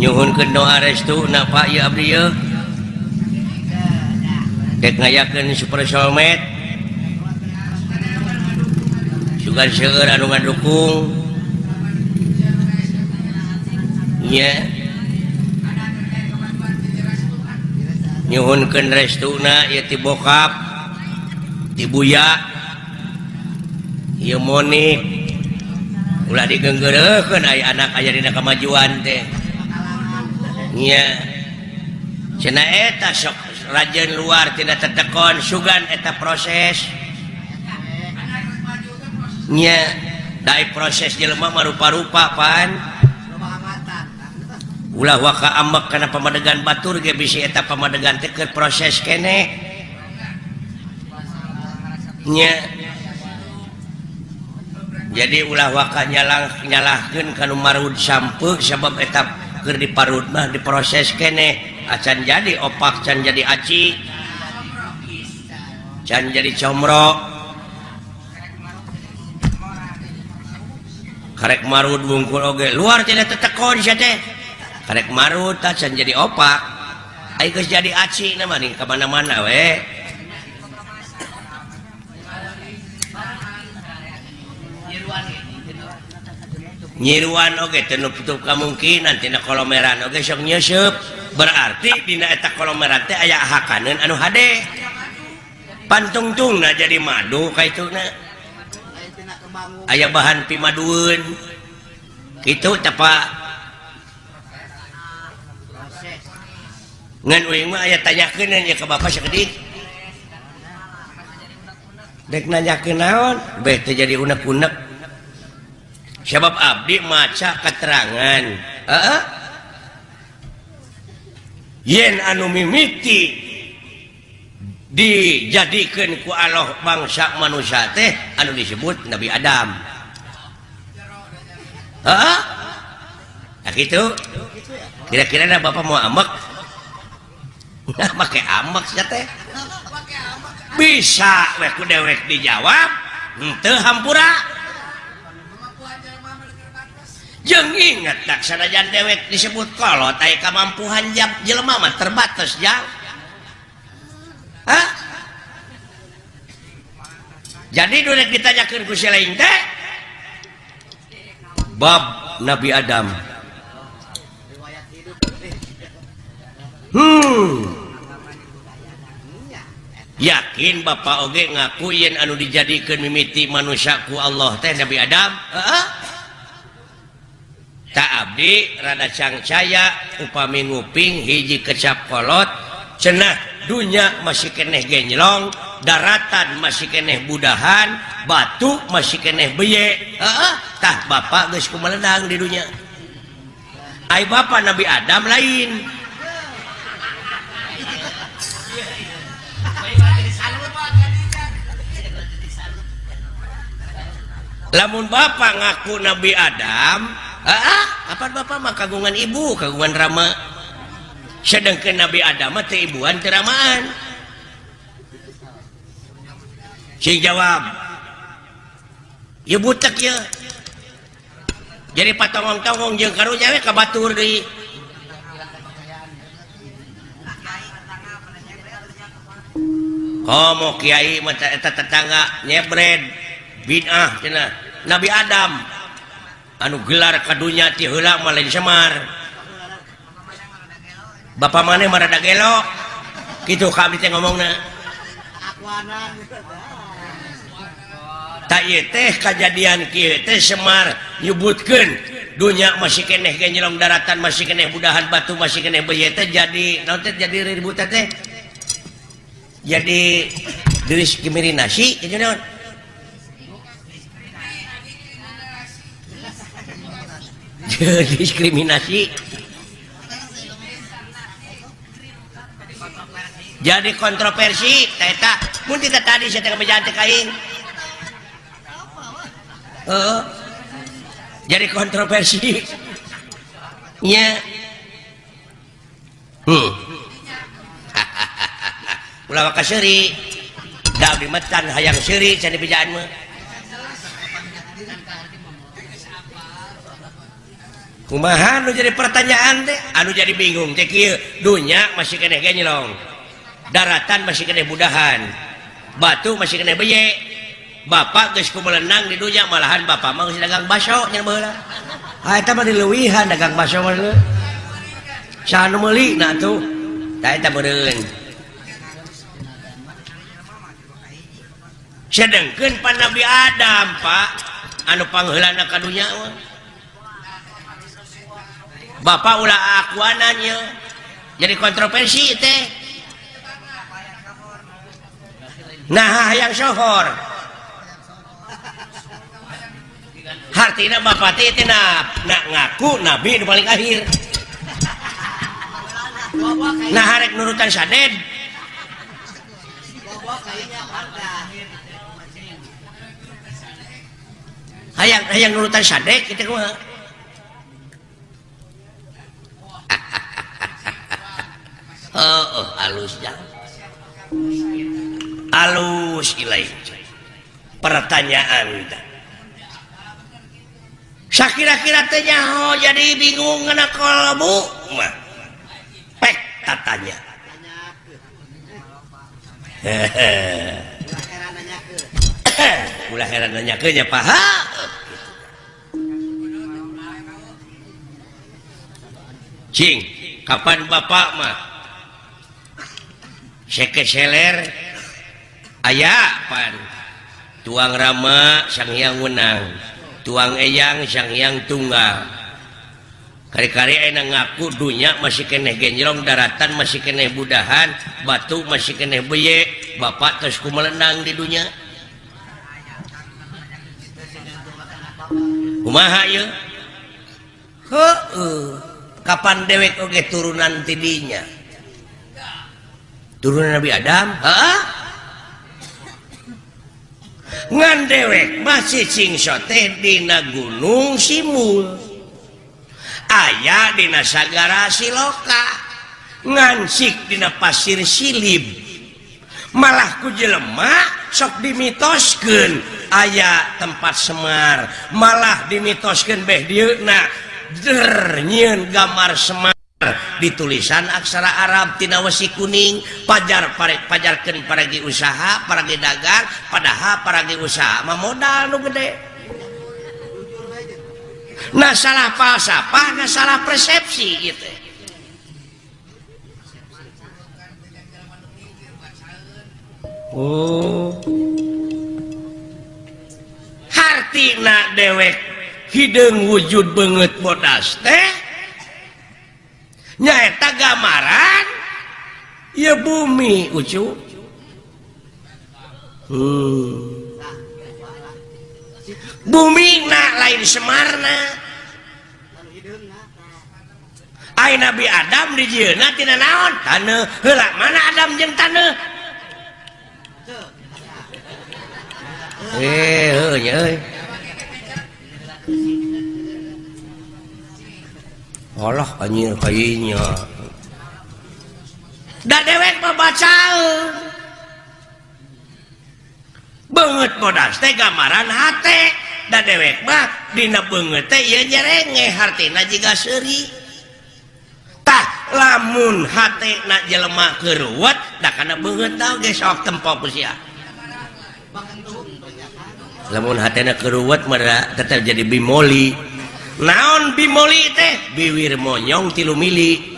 nyuhunkeun doa restu napa ieu abdi ya dek ngayakeun super soulmate sugan seueur anu ngadukung. Nya yeah. nyhunkan restuna ya ti bokap dibuya Monik. Ulah digenggereken aya anak aja dina kemajuan teh. Cenaeta cenah eta sok rajin luar tidak tetekon sugan eta proses. Nya dari proses jelema marupa-rupa pan. ulah waka ambek karena pemadegan Batur ge bisa eta pemadegan teker proses kene. Nya. Jadi ulah waka nyalah nyalahkeun kanu marud sampeuk sebab eta keur diparud mah diproses kene. Ah, Acan jadi opak can jadi aci. Can jadi comro. Karek marud bungkul oge luar tidak tetekon sia teh. karek marut can jadi opak. Ayo geus jadi aci nama nih ke mana-mana we. Nyiruan oke okay, tenup tutup kemungkinan tina kolomeran oke okay, sok nyusup berarti dina eta kolomeran teh aya hakaneun anu hade. Pantungtungna jadi madu kaituna aya bahan pimadueun. Kitu tapa aya tanya ke Bapak dek nanya ke naon bete jadi unek-unek. Sebab Abdi maca keterangan uh yen anu mimiti dijadikan ku Allah bangsa manusia teh anu disebut Nabi Adam. Uh -uh. Nah, gitu. Kira-kira Bapak mau ambek pakai amak teh. Bisa weku dewek dijawab. Ente hampura. Jeng inget tak sanajan dewek disebut kalau tai kemampuan jam jelema mah terbatas jang Hah? jadi dulu ditanyakan ku selain teh bab Nabi Adam. Hmm. yakin Bapak Oge ngakuin anu dijadikan mimiti manusiaku Allah teh Nabi Adam? Tak Abdi rada cangcaya upami nguping hiji kecap kolot cenah dunya masih keneh genjlong daratan masih keneh budahan batu masih keneh beye. Tah Bapak geus kumledang di dunya. Ay Bapak Nabi Adam lain. lamun Bapak ngaku Nabi Adam ah, apa Bapak mah kagungan ibu kagungan Rama? Sedangkan Nabi Adam teh ibuan teramaan si jawab ya butek ya jadi patongong-tongong jeung karunya we ka batur deui oh, Komo kiai mata eta tetangga nyebred bid'ah cina Nabi Adam anu gelar kadunya ti heula malah semar Bapak mana marada gelok gitu kami teh ngomongna. Tak ieu teh kejadian kieu teh semar nyebutkeun. Dunya masih keneh genjelong daratan masih keneh budahan batu masih keneh beuyeuh teh jadi naon teh jadi ribut teh jadi diri kimirinasi jadi naon? diskriminasi. Jadi kontroversi teta mun kita tadi saya tengah berjalan aing uh, jadi kontroversi. Nya. Hmm ulah ka seuri. Da metan hayang seuri can di mah. kumahan jadi pertanyaan deh Aduh jadi bingung dunya masih kene genyelong daratan masih kene budahan. Batu masih kene beye. Bapak geus melenang di dunya malahan bapak mah geus dagang baso nya meula ah eta mah dileuwihan dagang baso mah saha nu meuli tuh. Tah eta meureun sedengkeun pan Nabi Adam Pak. Anu pangheulana ka dunya mah. Bapak ulah akuanannya jadi kontroversi teh. Nah yang sohor. Hartina bapak teh teh nak na, ngaku nabi di paling akhir. Nah harek nurutan saden. Hayang hayang nurutan sadek kita mah. oh, oh, Alus ilai. pertanyaan Sakira-kira teh tenyaho jadi bingung kena kolbu mah pek tatanya. ulah heran nanya kenya paha cing kapan bapak mah sekeseller aya pan. Tuang Rama Sanghyang Wenang tuang Eyang sang Sanghyang Tunggal. Kari-kari enak ngaku dunya masih keneh genjrong daratan masih keneh budahan batu masih keneh beye bapak terusku melenang di dunia kumaha ya kapan dewek oge turunan tidinya turun Nabi Adam? Ngan dewek masih singsote Dina Gunung Simul. Ayaah Dina Sagara Siloka. Ngansik Dina pasir silib. Malahku jelema sok dimitosken aya tempat Semar. Malah dimitosken Beh Dina dernyiin gambar Semar. ditulisan aksara Arab Arabtinawasi kuning pajar pare pajarkan paragi usaha para dagang padahal paragi usaha. Mah modal gede. Nah salah falsafah nah salah persepsi gitu. Oh. Hartina dewek hidung wujud banget bodas teh. nyaeta gambaran? Ya bumi ucu. Hmm. bumi na lain Semarna. Ay Nabi Adam di tina naon? Tanah hela mana Adam jeng tanah eh, eh, eh. Allah anjir kayaknya Da dewek membaca banget bodas teh gambaran hati Da dewek mah dina banget teh ya nyerenge hartina jika seri tah lamun hati nak jelema da dah karena banget tau gesok tempo kusya lamun hati nak ruwet merah tetap jadi bimoli. naon bimoli teh? Biwir monyong tilu mili.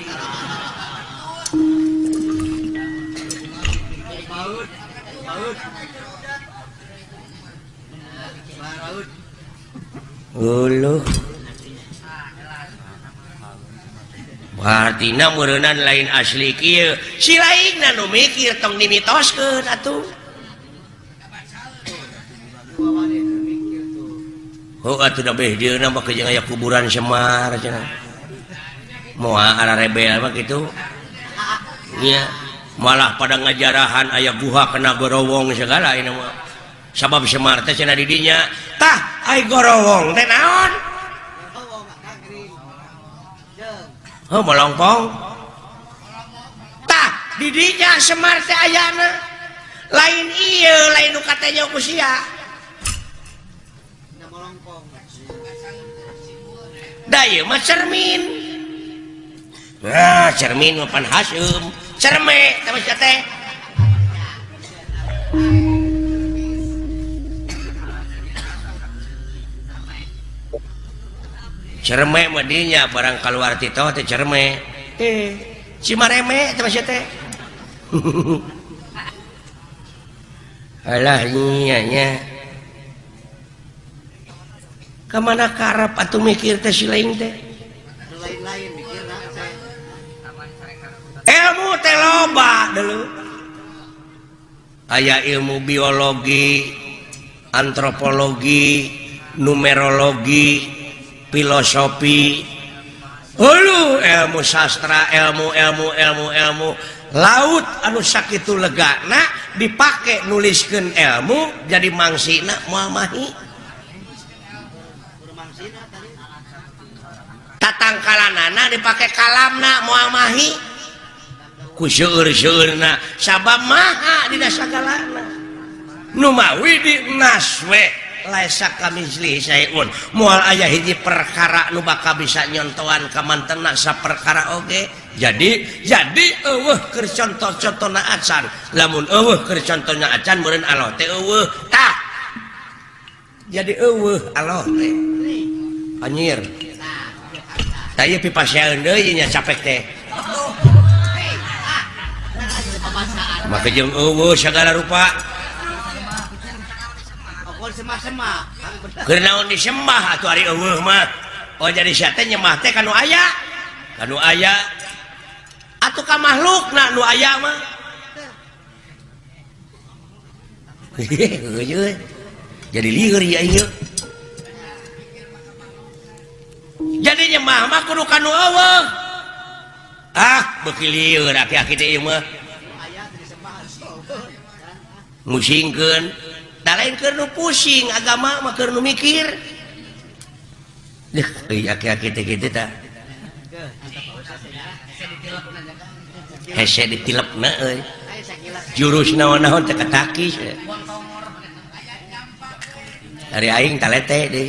Uluh. Martina merenan lain asli kia si lain nanu mikir tong dimitoskeun atuh. oh, kuburan Semar mau rebel begitu Iya malah pada ngajarahan ayah buha kena gorowong segala ini mah. Sabab Semar teh cenah tah gorowong teh naon? Oh, melongpong tah didinya Semar teh ayana lain iya lain nu katanya usia Day cermin. Wah, cermin mapan Hasum cerme cerme medinya barang keluar Tito teh cerme. Eh cimareme teh masih teh alah nyanya kemana karep atau mikir teh si lain teh? Ilmu teh loba dulu. Ayah ilmu biologi antropologi numerologi filosofi. Hulu ilmu sastra ilmu ilmu ilmu ilmu. Laut anu sakit itu legana dipakai nuliskan ilmu jadi mangsina muamahi. tatangkalanana dipakai kalamna muamahi. Kusyur syurna sabab maha di sagalana numawi di naswe kami kamisli sayun mual ayah hiji perkara nu bakal bisa nyontohan ka mantena sa perkara oge. Jadi jadi eueuh keur contoh-contohna acan. Lamun eueuh keur contohna acan meureun aloh teh eueuh. Tah! Jadi eueuh aloh teh anjir saya pipa denya capek teh maka jeung eueuh segala rupa Kernaon disembah atau hari eueuh mah. Oh jadi syaitan nyembah teh kanu aya. Kanu aya atuh ka makhlukna nu aya mah. jadi liur ya ieu. mah mah kudu kanu eueuh. ah beuki lieur aki-aki teh ieu mah. Musingkeun. Da lain keur nu pusing agama mah keur nu mikir. Deh euy aki-aki teh kitu tah. Hese ditilepna euy. Jurus naon-naon teh katakis dari aing talete deui.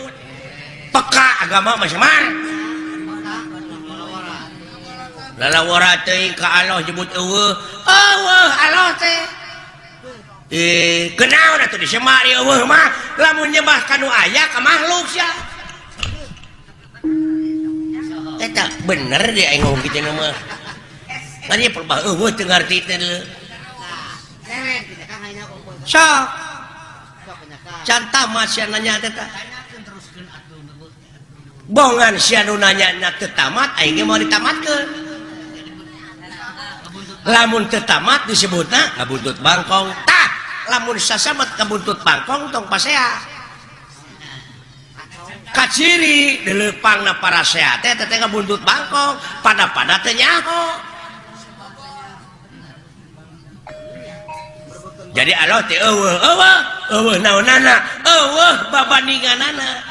peka agama masing-mar lalawara teh ka Allah jebut eueuh. Eueuh Allah teh. Eh kenaon atuh disemak di eueuh mah. Lamun nyembah kanu aya ka makhluk sia. Eh, Eta bener dia aing ngomong kitu mah kan ieu perbah eueuh teu ngarti teh sok. Cantah masih nanya teh bongan siananya tetamat mau ditamat ke lamun tetamat disebut nah kabuntut Bangkong. Tak lamun sasamat kabuntut Bangkong tong pasea. Kaciri dilepang na para sehat teh teh kabuntut Bangkong. Pada pada teh nyaho. Jadi Allah teh eueuh eueuh eueuh naonana eueuh babandinganana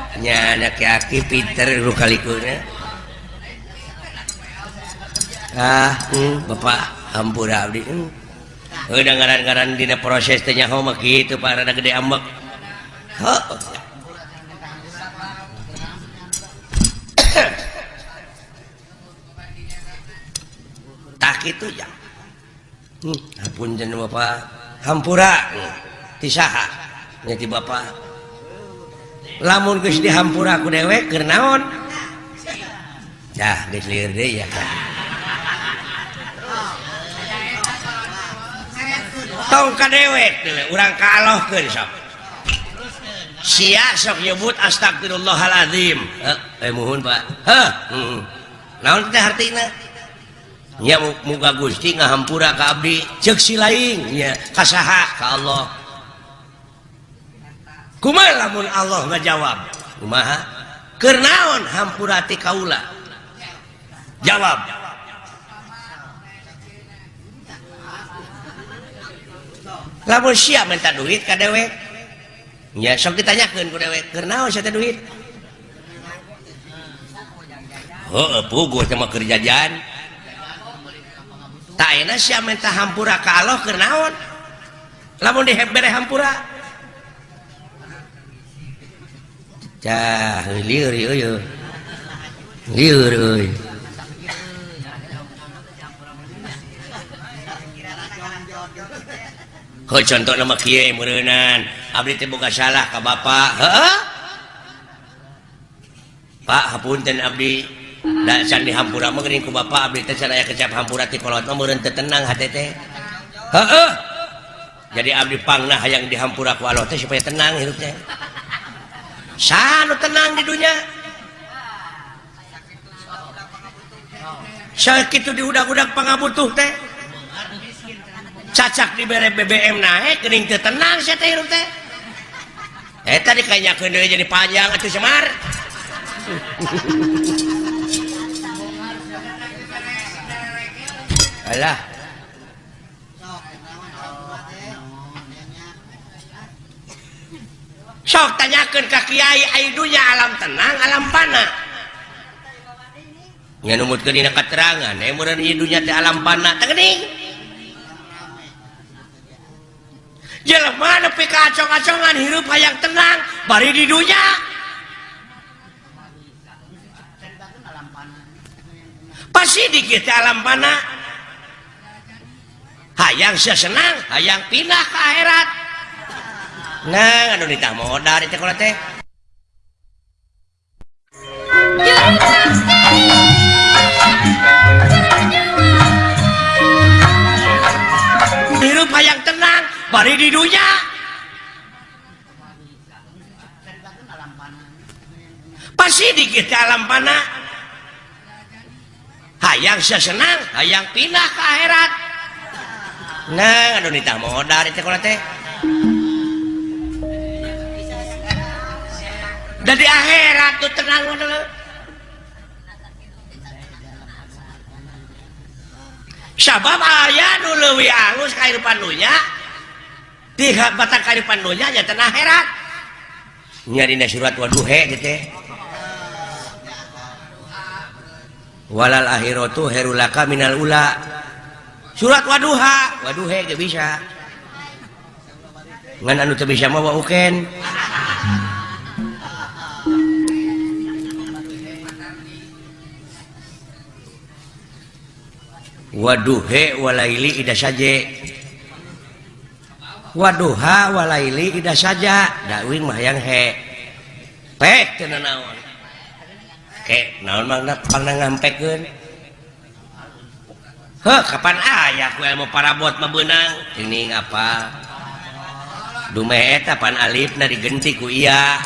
nya pinter lu lukalikuna ah hmm, Bapak ampura Abdi hmm. udah ngaran-ngaran dina proses tanya homa gitu Pak rada gede amek oh. tak itu ya hmm, pun jeneng Bapak hampura hmm. tisaha nyati Bapak lamun geus dihampur aku dewek kenaon dah geus lieur deh ya tong ka dewek urang ka ke sok. Sia sok nyebut astagfirullahaladzim. Eh, eh muhun pak. Heh naon teh artinya? Nya muga gusti ngahampura ka abdi. Cek si lain nya kasaha ka Allah. kuma lamun Allah ngajawab? Kumaha? Kernaon hampurati kaula. Jawab. Lamun siap minta duit ka dewek ya sok ditanyakeun ku dewek kernaon sia teh duit? Heuh puguh teh mah keur jajan. Tak enak sia minta hampura ka Allah kernaon lamun dihebere hampura. Cah, liur liur. Liur euy. Ho contoh nama kieu meureunana. Abdi teh boga salah ka bapak. Heeh. Pak, hapunten abdi. Da can dihampura mah geuning ku bapak abdi teh saraya kecap hampura ti kolot mah meureun teu tenang hate teh. Heeh. Jadi abdi pangna hayang dihampura ku Allah teh supaya tenang hidupnya. Sano tenang di dunia. Sakit di udah-udak pengabutuh teh. Cacak di bere BBM naik kering teh tenang saya teh teh. Eh tadi kayaknya jadi panjang itu semar. Alah. sok tanyakan ka kiai aidunya alam tenang alam panah. Nya numut ke dina keterangan eh murid idunya teh alam panah tegening jelema nepi ka acong-acongan hirup hayang tenang bari di dunya. Pasti dikit alam panah. Hayang senang hayang pindah ke akhirat. Nah, anu ditah modal di kula teh. Hirup hayang tenang, bari di dunia. Pasti di ke alam panah. Hayang sesenang, hayang pindah ke akhirat. Nah, aduh nitah modal di sekolah teh. dari akhirat tuh tenang sabab ayah nu leuwih alus kehidupan dunya di batang kehidupan dunya nya teh akhirat. Nya dina surat waduhe gitu walal akhiratu herulaka minal ula. Surat waduha waduhe gak bisa. Ngan anu teu bisa mau uken waduhewalaili saja. Waduhawalaili ida saja. Dawing mayang he. Pek naon? Ke naon mangna pangna ngampekeun heh kapan aya ku ilmu parabot mah beunang teuning apa dumeh eta pan alifna digenti ku iya.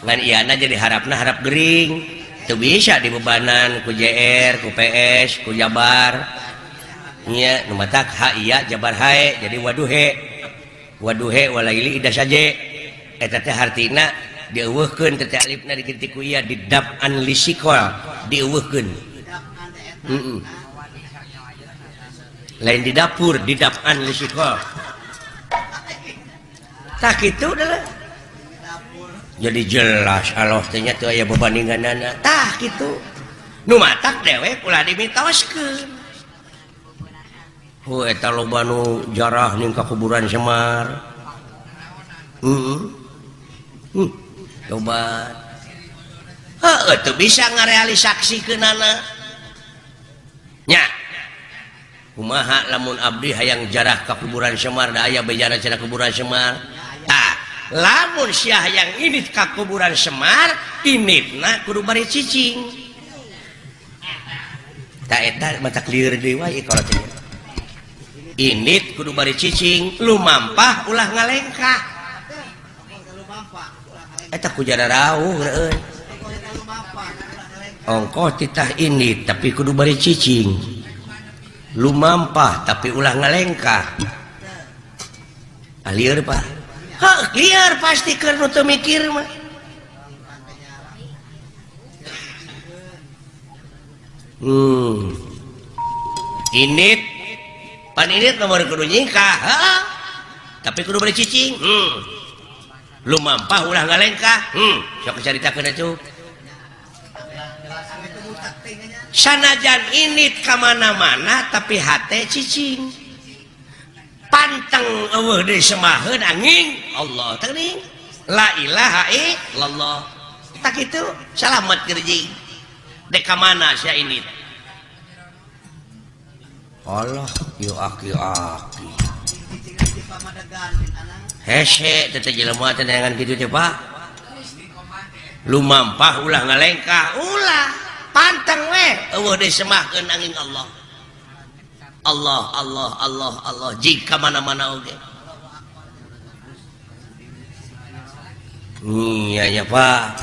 Ngan iana jadi harapna harap gering. itu bisa dibebanan ku JR ku PS ku Jabar. Iya numatak ha iya Jabar hae jadi waduhe. Waduhe walaili idah saja eta teh hartina dieuweuhkeun tete alifna dikitu ku iya didab an lisikol dieuweuhkeun. Mm -mm. lain di dapur di dab an lisikol. Tak itu adalah jadi jelas Allahnya tuh aya perbandingan nanatah gitu. Numatak dewek pula dimitos ke nu jarah ningka kuburan Semar. Hmm. uh, coba He, itu bisa ngarealisasi ke nananya Umaha lamun Abdi hayang jarah ke kuburan Semar aya bejarah cara kuburan Semar? Tak lamun Syah yang ini ka kuburan Semar ini nah kudu bari cicing. Tak eta mata clear deui wae tidak ini kudu bari cicing lumampah ulah ngalengkah. Eta kujara rawuh euy ongkoh titah ini tapi kudu bari cicing. Lumampah tapi ulah ngalengkah. Alir pak. Hah, liar pasti karena tuh mikir mah. Hmm. Init. Pan init nomor kudu nyingkah. Ha? Tapi kudu bari cicing. Hmm. Lu mampah ulah ngalengkah. Hmm. Sok ceritakeun atuh. Sanajan init kamana-mana tapi hati cicing. panteng eueuh deui semaheun angin. Allah teuing la ilaha illallah. Tak itu salamet kerji deka mana sia ini? Allah yuk aki aki hese tetap jelema teh tenangan kitu teh pak. Lumampah ulah ngalengkah ulah panteng weh. Eueuh deui semahkeun angin Allah. Allah Allah Allah Allah. Jika mana-mana oke iya ya pak.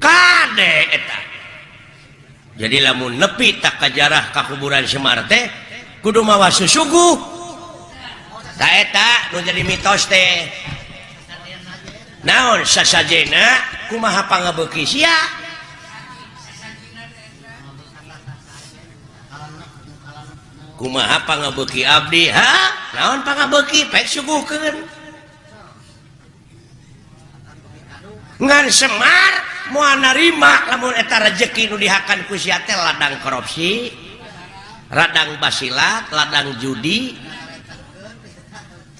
Kade eta. Jadi lamun nepi tak kajarah kakuburan Semar teh kudu mawa susugu. Tak eta nu jadi mitos teh. Naon sasajena kumaha pangabeuki sia? kumaha pangabuki abdi ha? Naon pangabeki? Pek suguhkeun ngan semar moal narima lamun eta rezeki nu dihakan ku sia teh ladang korupsi radang basilat ladang judi.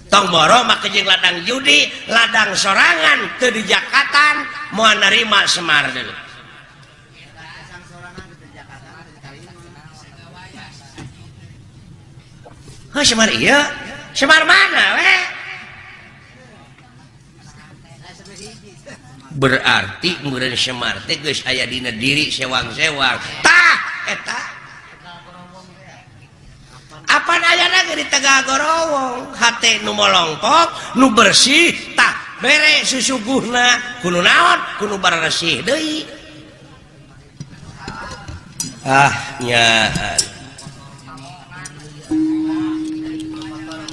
Tong boro make jeung ladang judi ladang sorangan teu dijakatan moal narima semar deui. Semar iya Semar mana we? Eh? berarti kemudian Semar teh geus aya dina diri sewang-sewang. Tah eh, eta apa ayana di Tegal Gorowong? Hate nu molongkok nu bersih tah. Bere susuguhna kudu naon kudu baresih deui. Ah nyaan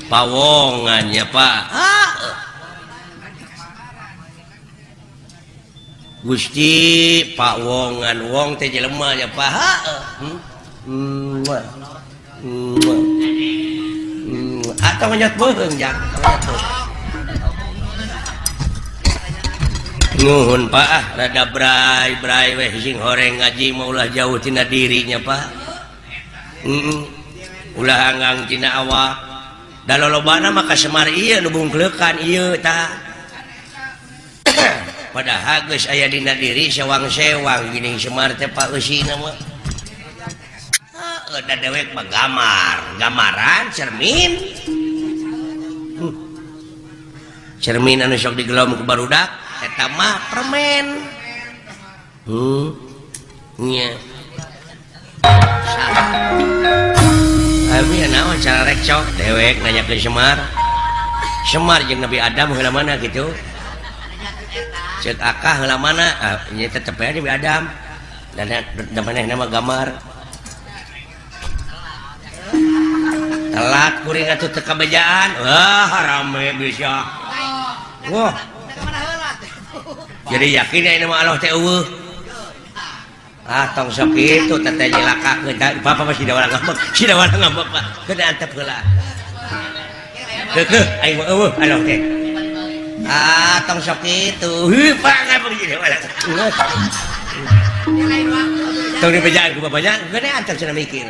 pawongannya Pak. Gusti Gusti Pakwongan wong teh jelema ya Pak. Hmm. hmm. Hmm. atau menyat bohong ya nuhun Pak. Ah rada brai brai weh sing horeng ngaji maulah jauh tina dirinya Pak. Heeh ulah hanggang tina awak. dan lobana maka Semar iya nubunglekan ta. Pada Agus ayah dina diri sewang-sewang gini Semar teh Pak Usi nama. Udah dewek gamar gamaran cermin. Hmm. cermin anu sok digelom ke barudak eta mah permen. Hmm nya. Yeah. cara rekcok dewek nanya ke Semar. Semar yang Nabi Adam hela mana gitu. Cetakah hela mana? Ah, ini tetep ya Nabi Adam. Dan namanya nama gamar. Telat kuring atau tekabejaan wah rame bisa. Wah. Jadi yakin ya nama Allah teh ah tong sok itu teteh laka kita papa masih ada orang ngambek si ada orang ngambek pak. Kena antep lah. Kekeh ayo eh, mau eueuh alo oke. Ah tong sok itu. Hih pak ngambek jadi orang tong di pejaan ku bapaknya kena antep sana mikir.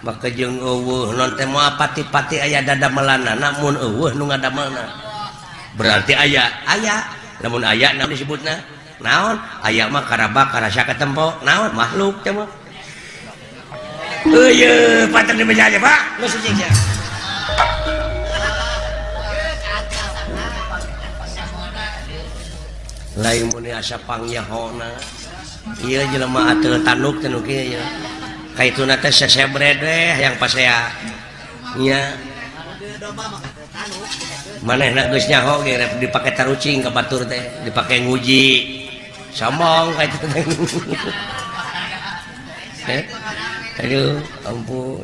Maka jeung eueuh non teh moal pati-pati aya dadamelana namun eueuh nu ngadamelna berarti aya aya namun aya na disebutna, naon aya mah karabak karasa ke tempo naon makhluk coba Uye, patang di meja aja, Pak. Masuk aja. Lain muni asa pangyahona. Iya jelema atel tanuk tanuk ieu ya. Kaituna teh sesebredeh yang pas saya. Nya. Mana enak ge rep dipake tarucing ke batur teh dipake nguji. Sombong kayak itu eh? Aduh ampun